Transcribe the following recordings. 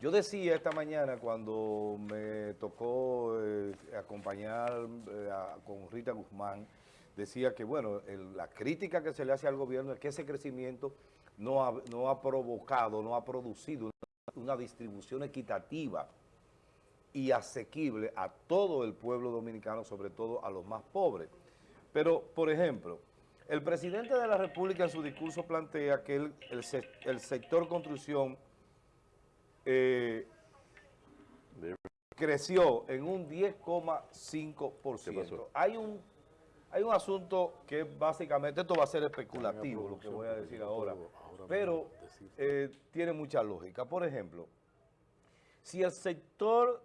Yo decía esta mañana cuando me tocó eh, acompañar eh, con Rita Guzmán, decía que, bueno, la crítica que se le hace al gobierno es que ese crecimiento no ha, no ha provocado, no ha producido una, distribución equitativa y asequible a todo el pueblo dominicano, sobre todo a los más pobres. Pero, por ejemplo, el presidente de la República en su discurso plantea que el, el sector construcción eh, creció en un 10,5%. Hay un, hay un asunto que básicamente, esto va a ser especulativo, lo que voy a decir ahora, pero eh, tiene mucha lógica. Por ejemplo, si el sector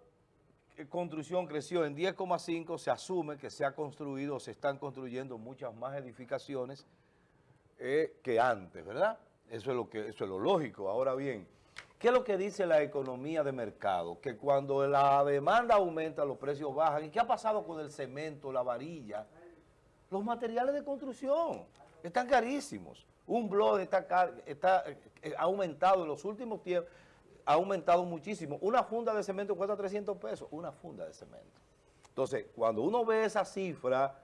construcción creció en 10,5, se asume que se ha construido, se están construyendo muchas más edificaciones eh, que antes, ¿verdad? Eso es, lo que, eso es lo lógico. Ahora bien, ¿qué es lo que dice la economía de mercado? Que cuando la demanda aumenta, los precios bajan. ¿Y qué ha pasado con el cemento, la varilla? Los materiales de construcción están carísimos. Un blog está, está eh, aumentado en los últimos tiempos, ha aumentado muchísimo. Una funda de cemento cuesta 300 pesos, una funda de cemento. Entonces, cuando uno ve esa cifra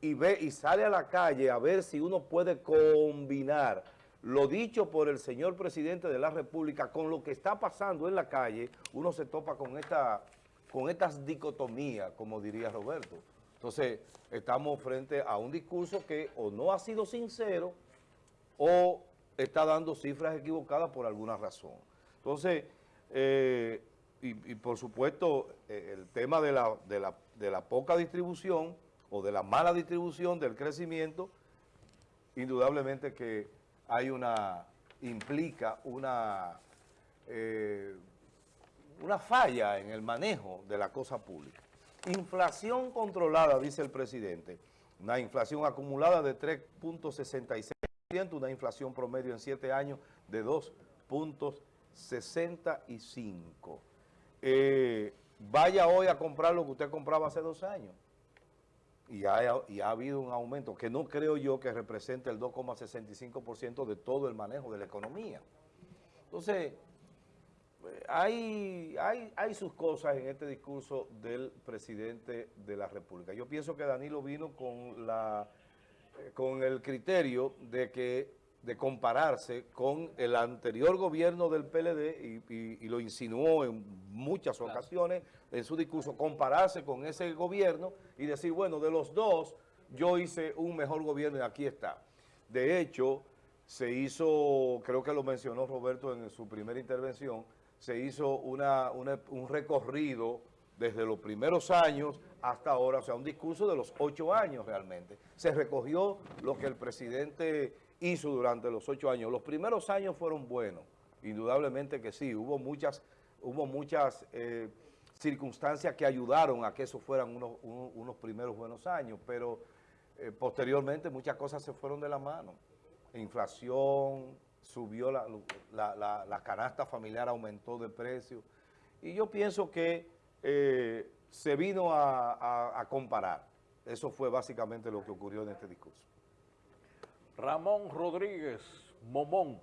y ve y sale a la calle a ver si uno puede combinar lo dicho por el señor presidente de la República con lo que está pasando en la calle, uno se topa con esta con estas dicotomías, como diría Roberto. Entonces, estamos frente a un discurso que o no ha sido sincero o está dando cifras equivocadas por alguna razón. Entonces, eh, y, por supuesto, eh, el tema de la, de, la, de la poca distribución o de la mala distribución del crecimiento, indudablemente que hay una, implica una, eh, una falla en el manejo de la cosa pública. Inflación controlada, dice el presidente, una inflación acumulada de 3.66%, una inflación promedio en 7 años de 2.65%. Eh, vaya hoy a comprar lo que usted compraba hace dos años. Y ha, y ha habido un aumento que no creo yo que represente el 2,65% de todo el manejo de la economía. Entonces, hay, hay, hay sus cosas en este discurso del presidente de la República. Yo pienso que Danilo vino con, la, con el criterio de que de compararse con el anterior gobierno del PLD y, y- y lo insinuó en muchas ocasiones en su discurso, compararse con ese gobierno y decir, bueno, de los dos yo hice un mejor gobierno y aquí está. De hecho, se hizo, creo que lo mencionó Roberto en su primera intervención, se hizo una, una- un recorrido desde los primeros años hasta ahora, o sea, un discurso de los ocho años realmente. Se recogió lo que el presidente hizo durante los ocho años. Los primeros años fueron buenos, indudablemente que sí, hubo muchas, hubo muchas eh, circunstancias que ayudaron a que esos fueran unos, unos- primeros buenos años, pero eh, posteriormente muchas cosas se fueron de la mano. Inflación, subió la, la- la- la canasta familiar, aumentó de precio. Y yo pienso que eh, se vino a, a- a comparar. Eso fue básicamente lo que ocurrió en este discurso. Ramón Rodríguez Momón